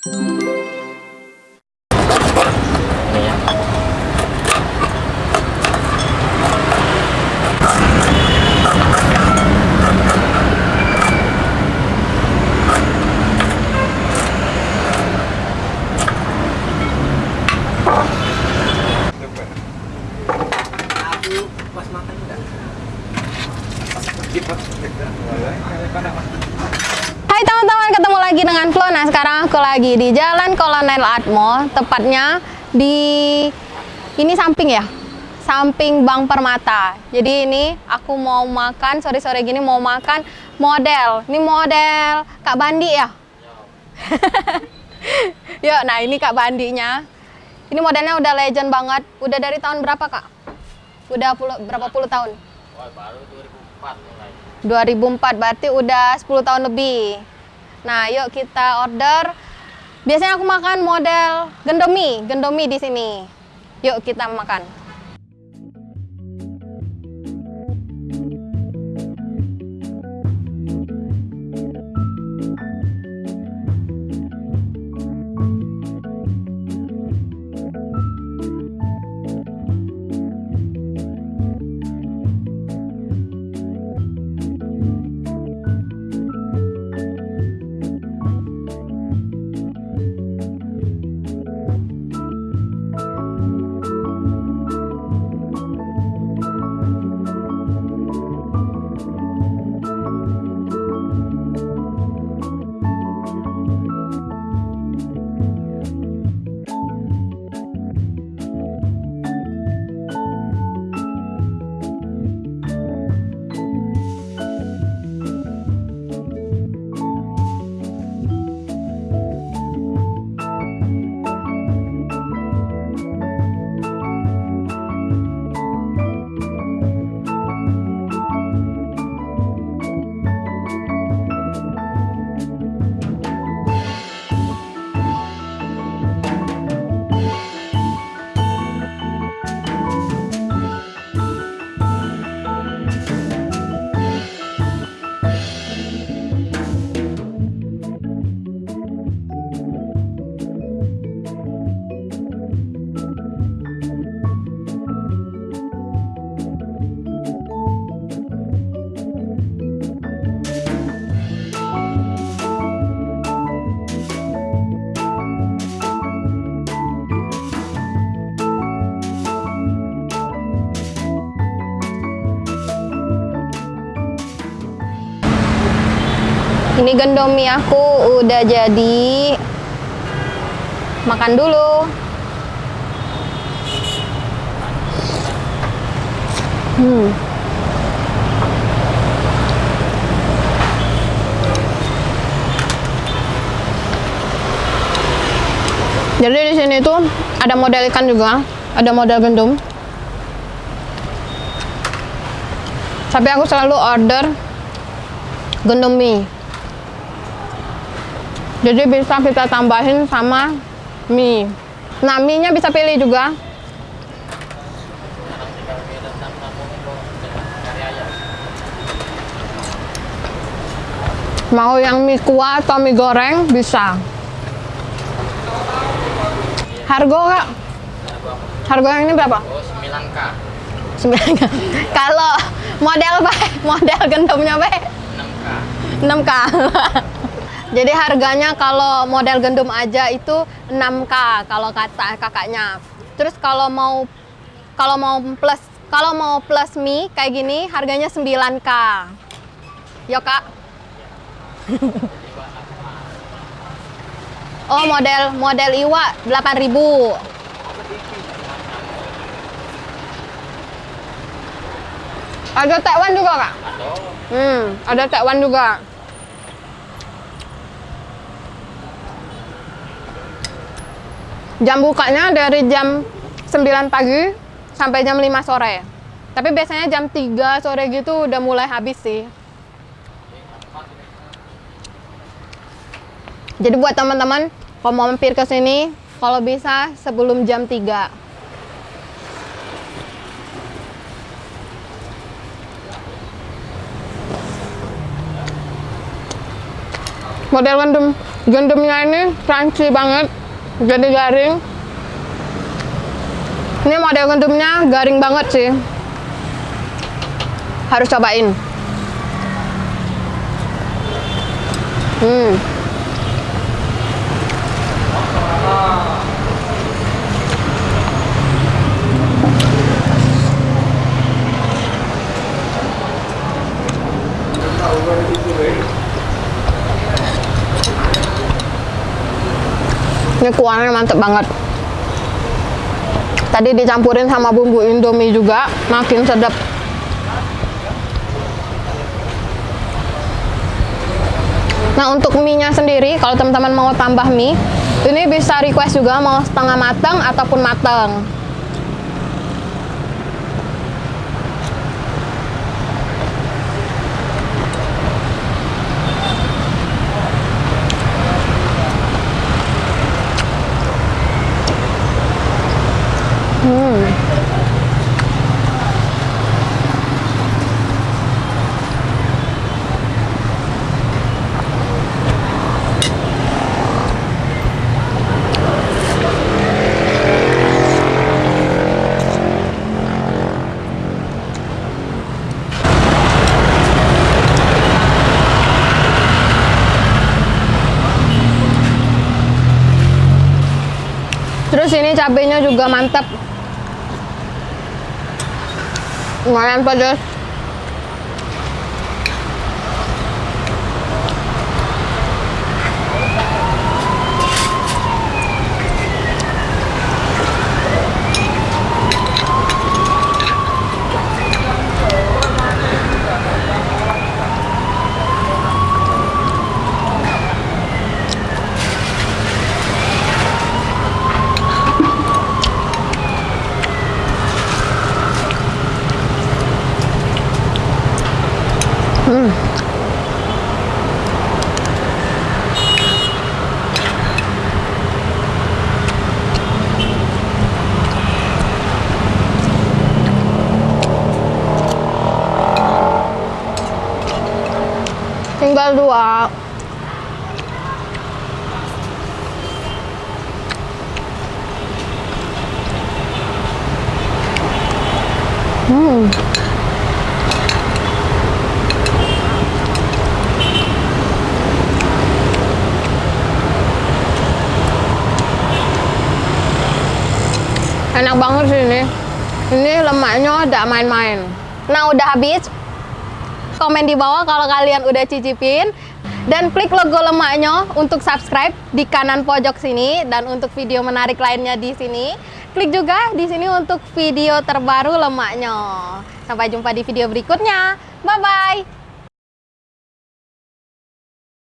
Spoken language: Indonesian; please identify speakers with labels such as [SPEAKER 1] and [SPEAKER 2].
[SPEAKER 1] Ini ya.
[SPEAKER 2] Aku pas makan enggak?
[SPEAKER 3] Hai teman-teman, ketemu lagi dengan Flo. Aku lagi di Jalan Kolonel Atmo, tepatnya di ini samping ya, samping Bank Permata. Jadi ini aku mau makan sore-sore gini mau makan model. Ini model Kak Bandi ya. Yuk, nah ini Kak Bandinya. Ini modelnya udah legend banget. Udah dari tahun berapa Kak? Udah puluh, berapa puluh tahun?
[SPEAKER 1] Wah, baru 2004 mulai.
[SPEAKER 3] 2004 berarti udah 10 tahun lebih. Nah, yuk kita order. Biasanya aku makan model gendomi, gendomi di sini. Yuk kita makan. Ini gendomi aku udah jadi. Makan dulu. Hmm. Jadi di sini tuh ada model ikan juga, ada model gendum. Tapi aku selalu order gendum mie. Jadi bisa kita tambahin sama mie. Nah, mie-nya bisa pilih juga.
[SPEAKER 1] Mie.
[SPEAKER 3] Mau yang mie kuah atau mie goreng bisa. Harga kak? Harga yang ini berapa?
[SPEAKER 1] Oh, 9K.
[SPEAKER 3] Sembilan kak. Kalau model apa? Model gendumnya apa?
[SPEAKER 1] 6K.
[SPEAKER 3] 6K. Jadi harganya kalau model gendum aja itu 6K kalau kata kakaknya. Terus kalau mau kalau mau plus kalau mau plus mie kayak gini harganya 9K. Yo kak. oh model model iwa 8000. Ada tekwan juga kak? Hmm, ada tekwan juga. Jam bukanya dari jam 9 pagi sampai jam 5 sore. Tapi biasanya jam 3 sore gitu udah mulai habis sih. Jadi buat teman-teman, kalau mau mampir ke sini, kalau bisa sebelum jam 3. Model random Gandumnya ini crunchy banget, jadi garing. Ini model gandumnya garing banget sih. Harus cobain. Hmm. Ini kuahnya mantep banget. Tadi dicampurin sama bumbu Indomie juga, makin sedap. Nah untuk mie-nya sendiri, kalau teman-teman mau tambah mie, ini bisa request juga mau setengah matang ataupun matang. Terus ini cabenya juga mantap. Lumayan pedas. Dua. Hmm. Enak banget sih ini. Ini lemaknya tidak main-main. Nah, udah habis komen di bawah kalau kalian udah cicipin. Dan klik logo lemaknya untuk subscribe di kanan pojok sini dan untuk video menarik lainnya di sini. Klik juga di sini untuk video terbaru lemaknya. Sampai jumpa di video berikutnya. Bye bye